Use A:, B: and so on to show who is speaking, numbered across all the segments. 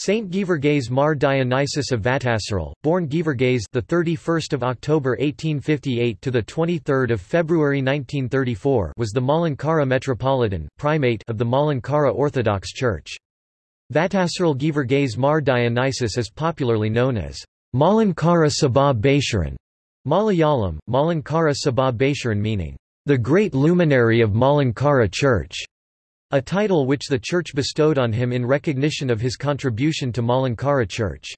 A: Saint Geevarghese Mar Dionysius of Vattasseril, born Geevarghese the 31st of October 1858 to the 23rd of February 1934, was the Malankara metropolitan primate of the Malankara Orthodox Church. Vattasseril Geevarghese Mar Dionysius is popularly known as Malankara Sabha Bhasuran, Malayalam, Malankara Sabha Bhasuran meaning the great luminary of Malankara Church. A title which the Church bestowed on him in recognition of his contribution to Malankara Church.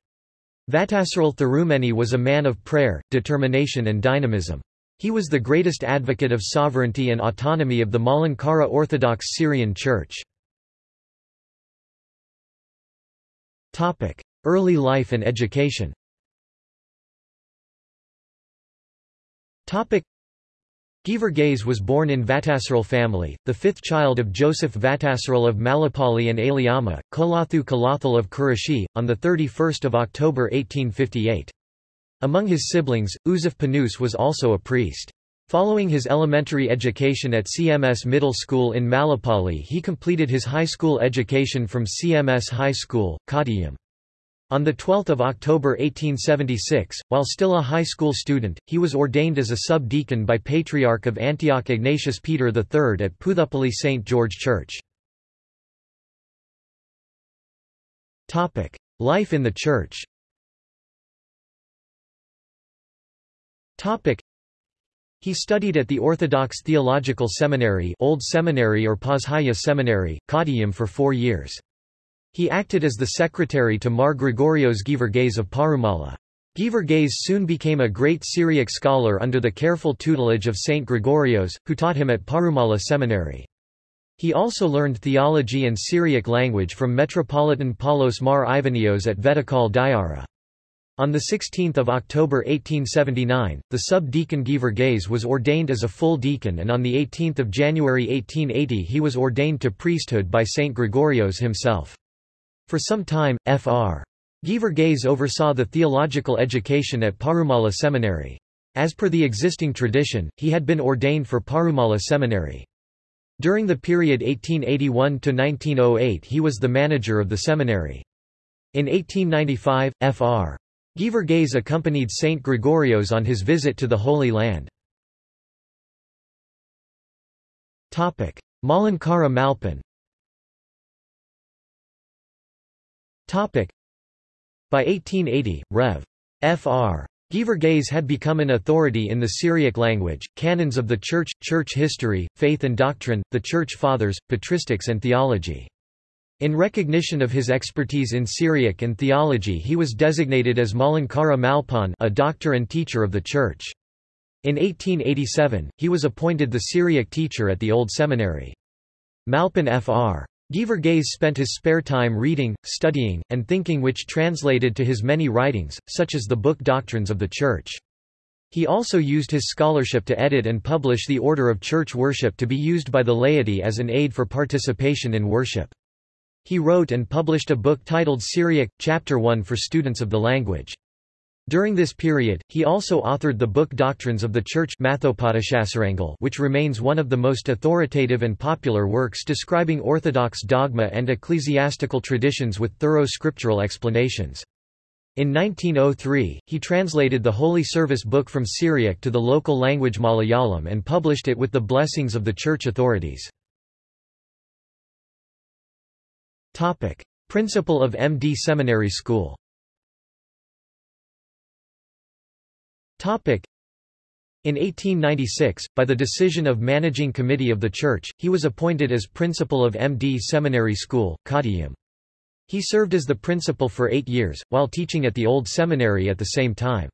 A: Vattasseril Thirumeni was a man of prayer, determination and dynamism. He was the greatest advocate of sovereignty and autonomy of the Malankara Orthodox Syrian Church. Early life and education Geevarghese was born in Vattasseril family, the fifth child of Joseph Vattasseril of Malapalli and Aliama, Kolathu Kalathal of Kurashi, on 31 October 1858. Among his siblings, Uzuf Panus was also a priest. Following his elementary education at CMS Middle School in Malapalli he completed his high school education from CMS High School, Kottayam. On 12 October 1876, while still a high school student, he was ordained as a sub-deacon by Patriarch of Antioch Ignatius Peter III at Puthupally St. George Church. Life in the Church he studied at the Orthodox Theological Seminary Old Seminary or Pazhaya Seminary, Kottayam for four years. He acted as the secretary to Mar Gregorios Geevarghese of Parumala. Geevarghese soon became a great Syriac scholar under the careful tutelage of Saint Gregorios, who taught him at Parumala Seminary. He also learned theology and Syriac language from Metropolitan Paulos Mar Ivanios at Vettikkal Dayara. On 16 October 1879, the sub-deacon was ordained as a full deacon and on 18 January 1880 he was ordained to priesthood by Saint Gregorios himself. For some time, Fr. Geevarghese oversaw the theological education at Parumala Seminary. As per the existing tradition, he had been ordained for Parumala Seminary. During the period 1881–1908 he was the manager of the seminary. In 1895, Fr. Geevarghese accompanied Saint Gregorios on his visit to the Holy Land. Malankara Malpan By 1880, Rev. Fr. Geevarghese had become an authority in the Syriac language, canons of the Church, church history, faith and doctrine, the Church Fathers, patristics and theology. In recognition of his expertise in Syriac and theology he was designated as Malankara Malpan a doctor and teacher of the Church. In 1887, he was appointed the Syriac teacher at the Old Seminary. Malpan Fr. Geevarghese spent his spare time reading, studying, and thinking which translated to his many writings, such as the book Doctrines of the Church. He also used his scholarship to edit and publish the order of church worship to be used by the laity as an aid for participation in worship. He wrote and published a book titled Syriac, Chapter 1 for students of the language. During this period, he also authored the book Doctrines of the Church which remains one of the most authoritative and popular works describing Orthodox dogma and ecclesiastical traditions with thorough scriptural explanations. In 1903, he translated the Holy Service book from Syriac to the local language Malayalam and published it with the blessings of the church authorities. Principal of MD Seminary School In 1896, by the decision of Managing Committee of the Church, he was appointed as principal of MD Seminary School, Kottayam. He served as the principal for eight years, while teaching at the Old Seminary at the same time.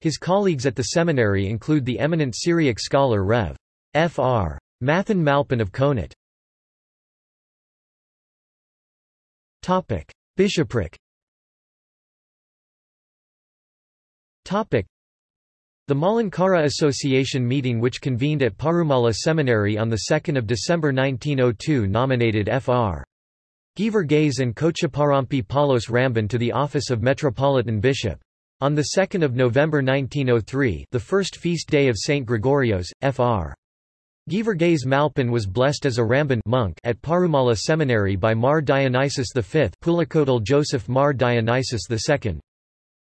A: His colleagues at the seminary include the eminent Syriac scholar Rev. Fr. Mathan Malpan of Konat. Bishopric the Malankara Association meeting which convened at Parumala Seminary on 2 December 1902 nominated Fr. Geevarghese and Kochaparampi Paulos Ramban to the office of Metropolitan Bishop. On 2 November 1903 the first feast day of St. Gregorios, Fr. Geevarghese Malpan was blessed as a Ramban monk at Parumala Seminary by Mar Dionysius V Pulikkottil Joseph Mar Dionysius II.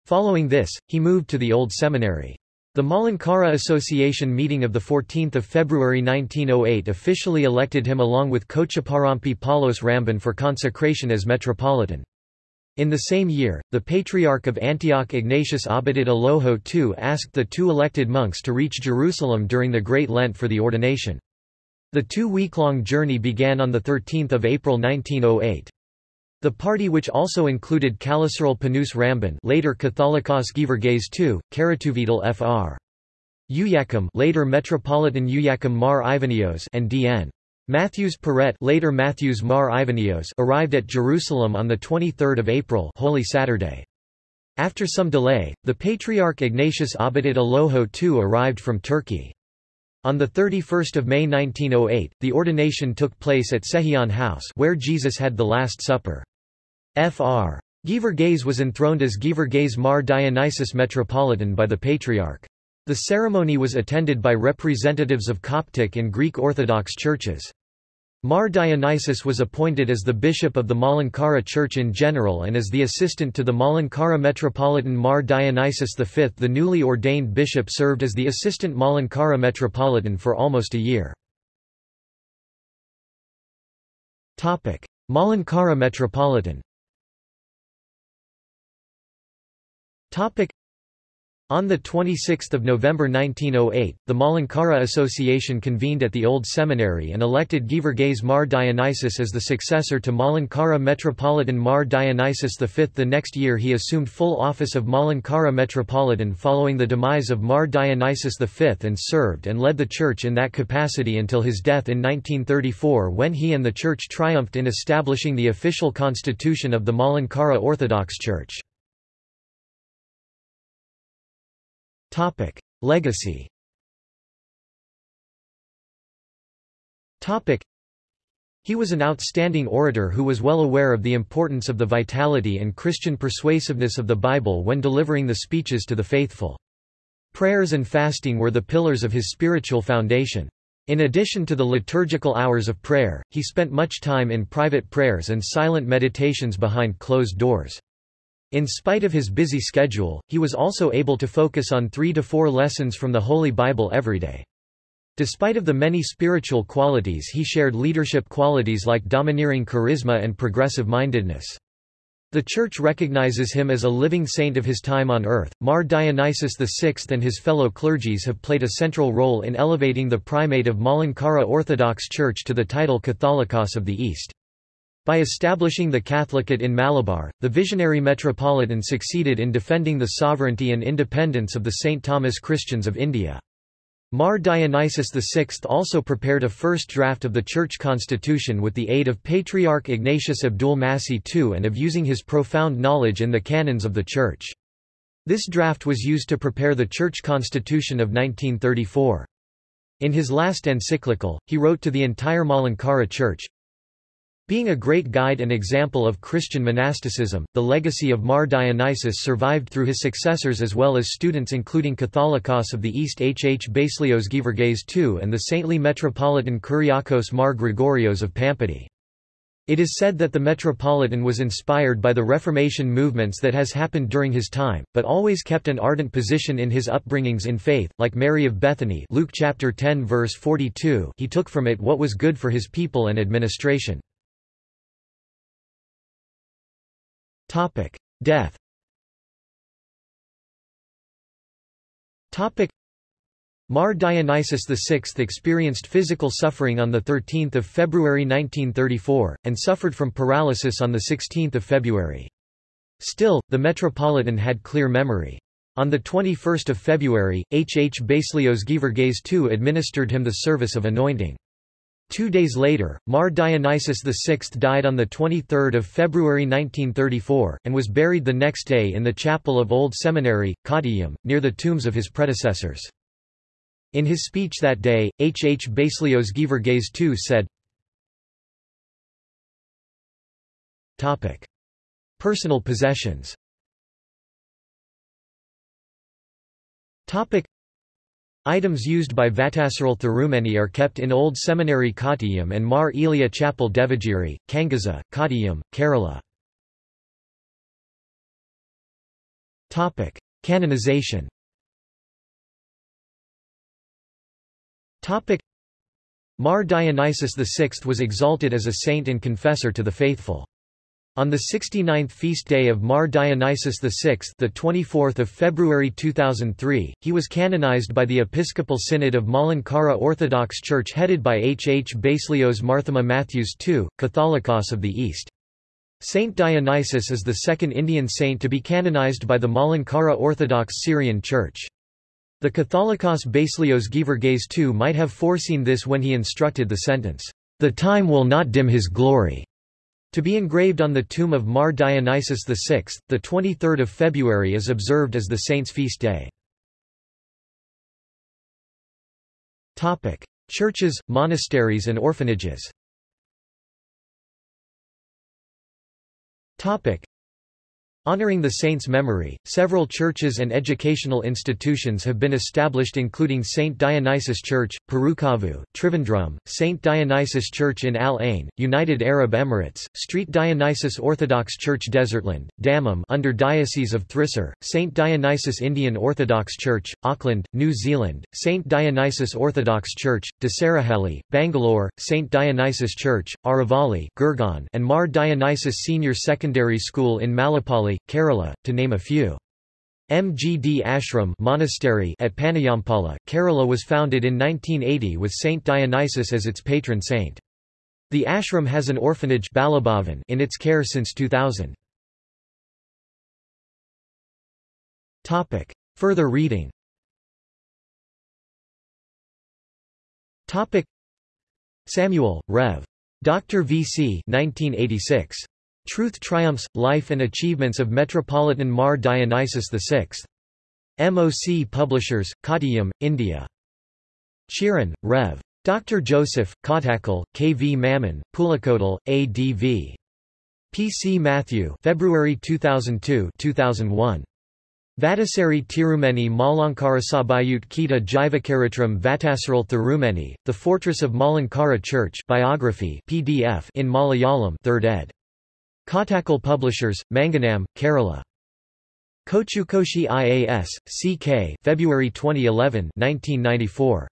A: Following this, he moved to the Old Seminary. The Malankara Association meeting of 14 February 1908 officially elected him along with Kochaparampi Paulos Ramban for consecration as metropolitan. In the same year, the Patriarch of Antioch Ignatius Abded Aloho II asked the two elected monks to reach Jerusalem during the Great Lent for the ordination. The two-week-long journey began on 13 April 1908. The party which also included Kallasseril Punnoose Ramban later Catholicos Geevarghese II, Karatuvidal Fr. Uyakam later Metropolitan Uyakam Mar Ivanios and D.N. Matthews Perret later Matthews Mar Ivanios arrived at Jerusalem on 23 April Holy Saturday. After some delay, the Patriarch Ignatius Abded Aloho II arrived from Turkey. On 31 May 1908, the ordination took place at Sehion House where Jesus had the Last Supper. Fr. Geevarghese was enthroned as Geevarghese Mar Dionysius Metropolitan by the Patriarch. The ceremony was attended by representatives of Coptic and Greek Orthodox churches. Mar Dionysius was appointed as the bishop of the Malankara Church in general and as the assistant to the Malankara Metropolitan Mar Dionysius V. The newly ordained bishop served as the assistant Malankara Metropolitan for almost a year. Malankara Metropolitan On 26 November 1908, the Malankara Association convened at the Old Seminary and elected Geevarghese Mar Dionysius as the successor to Malankara Metropolitan Mar Dionysius V. The next year he assumed full office of Malankara Metropolitan following the demise of Mar Dionysius V and served and led the church in that capacity until his death in 1934 when he and the church triumphed in establishing the official constitution of the Malankara Orthodox Church. Topic: Legacy. Topic: He was an outstanding orator who was well aware of the importance of the vitality and Christian persuasiveness of the Bible when delivering the speeches to the faithful. Prayers and fasting were the pillars of his spiritual foundation. In addition to the liturgical hours of prayer, he spent much time in private prayers and silent meditations behind closed doors. In spite of his busy schedule, he was also able to focus on three to four lessons from the Holy Bible every day. Despite of the many spiritual qualities he shared leadership qualities like domineering charisma and progressive mindedness. The Church recognizes him as a living saint of his time on earth. Mar Dionysius VI and his fellow clergies have played a central role in elevating the primate of Malankara Orthodox Church to the title Catholicos of the East. By establishing the Catholicate in Malabar, the visionary metropolitan succeeded in defending the sovereignty and independence of the St. Thomas Christians of India. Mar Dionysius VI also prepared a first draft of the church constitution with the aid of Patriarch Ignatius Abdul Masih II and of using his profound knowledge in the canons of the church. This draft was used to prepare the church constitution of 1934. In his last encyclical, he wrote to the entire Malankara Church, being a great guide and example of Christian monasticism, the legacy of Mar Dionysius survived through his successors as well as students including Catholicos of the East H. H. Baselios Geevarghese II and the saintly Metropolitan Kyriakos Mar Gregorios of Pampady. It is said that the Metropolitan was inspired by the Reformation movements that has happened during his time, but always kept an ardent position in his upbringings in faith, like Mary of Bethany Luke chapter 10 verse 42 he took from it what was good for his people and administration. Topic: Death. Topic: Mar Dionysius VI experienced physical suffering on 13 February 1934, and suffered from paralysis on 16 February. Still, the Metropolitan had clear memory. On 21 February, H. H. Baselios Geevarghese II administered him the service of anointing. Two days later, Mar Dionysius VI died on 23 February 1934, and was buried the next day in the chapel of Old Seminary, Kottayam, near the tombs of his predecessors. In his speech that day, H. H. Baselios Geevarghese II said, Topic. Personal possessions Topic. Items used by Vattasseril Thirumeni are kept in Old Seminary Kottayam and Mar Elia Chapel Devagiri, Kangaza, Kottayam, Kerala. Canonization Mar Dionysius VI was exalted as a saint and confessor to the faithful. On the 69th feast day of Mar Dionysius VI, the 24th of February 2003, he was canonized by the Episcopal Synod of Malankara Orthodox Church headed by H. H. Baselios Marthoma Matthews II, Catholicos of the East. Saint Dionysius is the second Indian saint to be canonized by the Malankara Orthodox Syrian Church. The Catholicos Baselios Geevarghese II might have foreseen this when he instructed the sentence, "...the time will not dim his glory." To be engraved on the tomb of Mar Dionysius VI, the 23rd of February is observed as the saint's feast day. Churches, monasteries and orphanages. Honoring the saint's memory, several churches and educational institutions have been established including St. Dionysius Church, Perukavu, Trivandrum, St. Dionysius Church in Al Ain, United Arab Emirates, Street Dionysius Orthodox Church Desertland, Dammam under Diocese of Thrissur, St. Dionysius Indian Orthodox Church, Auckland, New Zealand, St. Dionysius Orthodox Church, Dasarahalli, Bangalore, St. Dionysius Church, Aravalli Gurgaon, and Mar Dionysius Senior Secondary School in Malapalli Kerala, to name a few. Mgd Ashram monastery at Panayampala, Kerala was founded in 1980 with Saint Dionysius as its patron saint. The ashram has an orphanage in its care since 2000. Topic. Further reading Topic. Samuel, Rev. Dr. V. C. 1986. Truth Triumphs, Life and Achievements of Metropolitan Mar Dionysius VI. MOC Publishers, Kottayam, India. Chiran, Rev. Dr. Joseph, Kottakkal, K. V. Mammon, Pulikkottil, A. D. V. P. C. Matthew February 2002 2001. Vattaseri Tirumeni Malankarasabayut Kita Jivakaritram Vattasseril Thirumeni, The Fortress of Malankara Church biography PDF in Malayalam 3rd ed. Kottakkal Publishers, Manganam, Kerala. Kochukoshi IAS, CK February 2011 1994.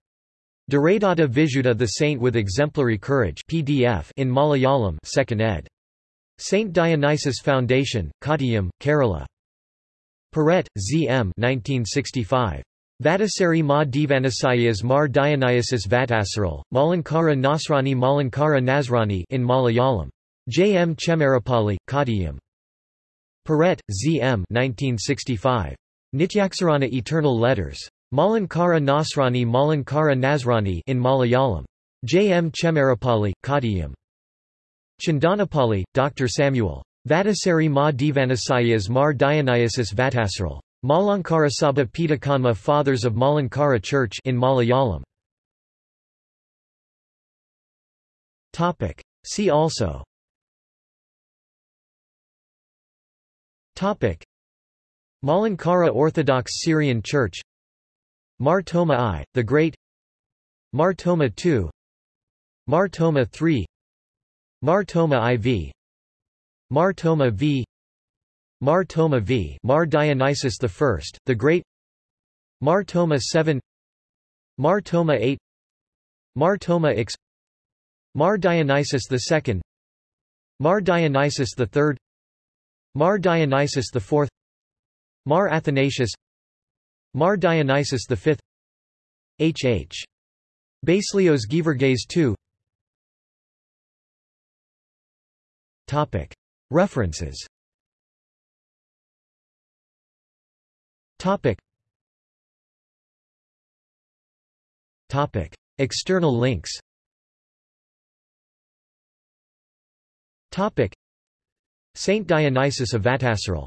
A: Duradata Visuddha The Saint with Exemplary Courage PDF in Malayalam 2nd ed. St. Dionysius Foundation, Kottayam, Kerala. Paret, Z. M. 1965. Vattaseri Ma Divanasayas Mar Dionysius Vattasseril, Malankara Nasrani Malankara Nasrani in Malayalam. J. M. Chemarapalli, Kottayam. Paret, Z. M. 1965. Nityaksarana Eternal Letters. Malankara Nasrani Malankara Nasrani in Malayalam. J. M. Chemarapalli, Kottayam. Chandanapalli, Dr. Samuel. Vattaseri Ma Divanasayas Mar Dionysius Vattasseril. Malankara Sabha Pitakanma Fathers of Malankara Church in Malayalam. Topic. See also Malankara Orthodox Syrian Church Mar Thoma I, the Great Mar Thoma II Mar Thoma III Mar Thoma IV Mar Thoma V Mar Thoma V Mar Dionysius I, the Great Mar Thoma VII Mar Thoma VIII Mar Thoma X Mar Dionysius II Mar Dionysius III Mar Dionysius IV Mar Athanasius Mar Dionysius V H. H. Baselios Geevarghese II Topic. References. External links Topic. Saint Dionysius of Vattasseril